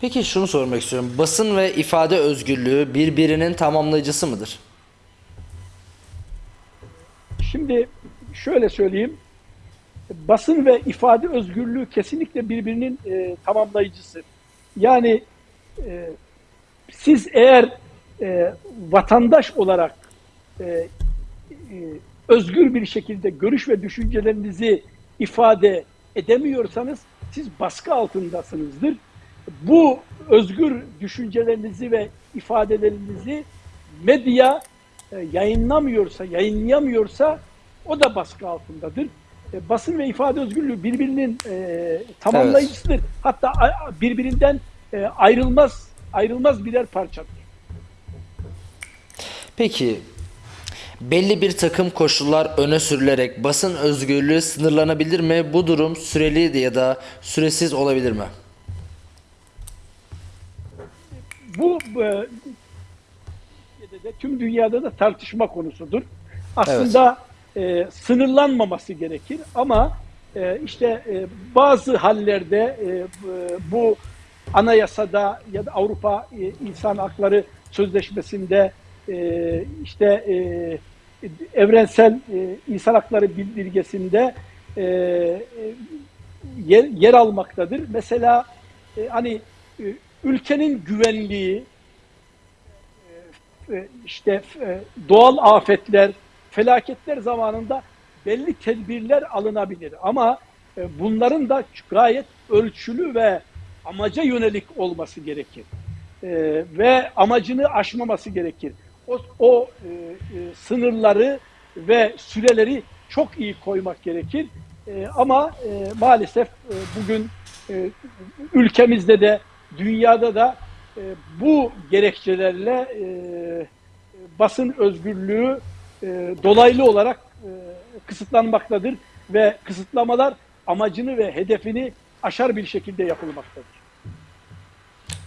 Peki şunu sormak istiyorum. Basın ve ifade özgürlüğü birbirinin tamamlayıcısı mıdır? Şimdi şöyle söyleyeyim. Basın ve ifade özgürlüğü kesinlikle birbirinin e, tamamlayıcısı. Yani e, siz eğer e, vatandaş olarak e, e, özgür bir şekilde görüş ve düşüncelerinizi ifade edemiyorsanız siz baskı altındasınızdır. Bu özgür düşüncelerinizi ve ifadelerinizi medya e, yayınlamıyorsa, yayınlayamıyorsa o da baskı altındadır. E, basın ve ifade özgürlüğü birbirinin e, tamamlayıcısıdır. Hatta a- birbirinden e, ayrılmaz ayrılmaz birer parçadır. Peki belli bir takım koşullar öne sürülerek basın özgürlüğü sınırlanabilir mi? Bu durum süreli ya da süresiz olabilir mi? Bu e, de tüm dünyada da tartışma konusudur. Aslında e, sınırlanmaması gerekir ama e, işte e, bazı hallerde e, bu- bu anayasada ya da Avrupa e, İnsan Hakları Sözleşmesi'nde e, işte e, evrensel e, insan hakları bildirgesinde e, e, yer, yer almaktadır. Mesela e, hani e, ülkenin güvenliği, e, işte e, doğal afetler, felaketler zamanında belli tedbirler alınabilir. Ama e, bunların da gayet ölçülü ve amaca yönelik olması gerekir. E, Ve amacını aşmaması gerekir. O, o e, e, sınırları ve süreleri çok iyi koymak gerekir. E, Ama e, maalesef e, bugün e, ülkemizde de dünyada da e, bu gerekçelerle e, basın özgürlüğü e, dolaylı olarak e, kısıtlanmaktadır ve kısıtlamalar amacını ve hedefini aşar bir şekilde yapılmaktadır.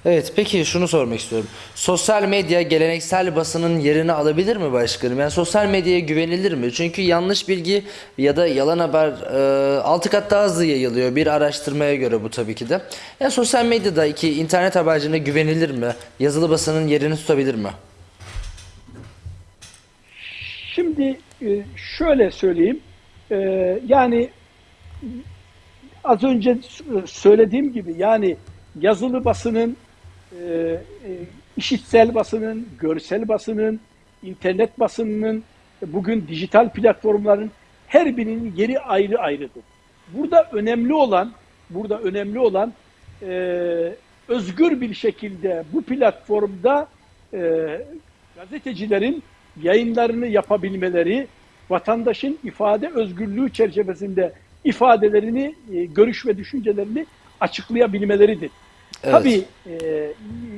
Evet peki şunu sormak istiyorum. Sosyal medya geleneksel basının yerini alabilir mi başkanım? Yani sosyal medyaya güvenilir mi? Çünkü yanlış bilgi ya da yalan haber e, altı kat daha hızlı yayılıyor bir araştırmaya göre bu tabii ki de. Yani sosyal medyadaki internet haberciliğine güvenilir mi? Yazılı basının yerini tutabilir mi? Şimdi e, şöyle söyleyeyim. E, Yani az önce söylediğim gibi yani yazılı basının, e, e, işitsel basının, görsel basının, internet basınının, bugün dijital platformların her birinin yeri ayrı ayrıdır. Burada önemli olan, burada önemli olan e, özgür bir şekilde bu platformda e, gazetecilerin yayınlarını yapabilmeleri, vatandaşın ifade özgürlüğü çerçevesinde ifadelerini, e, görüş ve düşüncelerini açıklayabilmeleridir. Evet. Tabii e,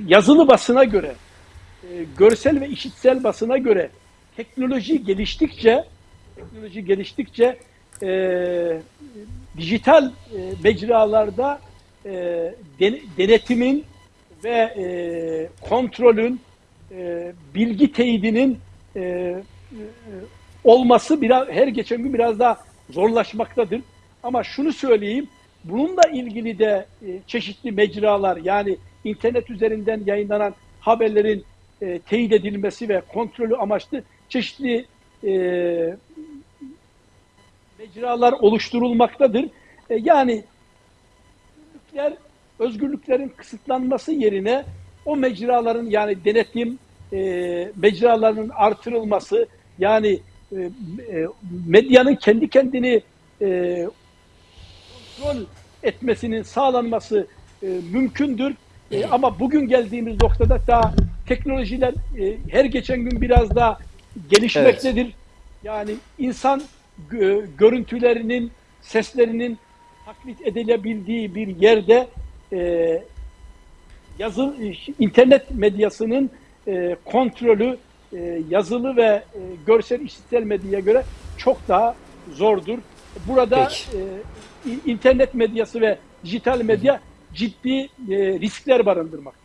yazılı basına göre, e, görsel ve işitsel basına göre teknoloji geliştikçe, teknoloji geliştikçe e, dijital e, mecralarda e, den- denetimin ve e, kontrolün, e, bilgi teyidinin e, e, olması biraz her geçen gün biraz daha zorlaşmaktadır. Ama şunu söyleyeyim, bununla ilgili de e, çeşitli mecralar yani internet üzerinden yayınlanan haberlerin e, teyit edilmesi ve kontrolü amaçlı çeşitli e, mecralar oluşturulmaktadır. E, yani özgürlükler, özgürlüklerin kısıtlanması yerine o mecraların yani denetim e, mecralarının artırılması yani e, e, medyanın kendi kendini e, kontrol etmesinin sağlanması e, mümkündür. E, ama bugün geldiğimiz noktada daha teknolojiler e, her geçen gün biraz daha gelişmektedir. Yani insan gö- görüntülerinin, seslerinin taklit edilebildiği bir yerde e, yazı internet medyasının e, kontrolü e, yazılı ve e, görsel işitsel medyaya göre çok daha zordur. Burada e, internet medyası ve dijital medya ciddi e, riskler barındırmaktadır.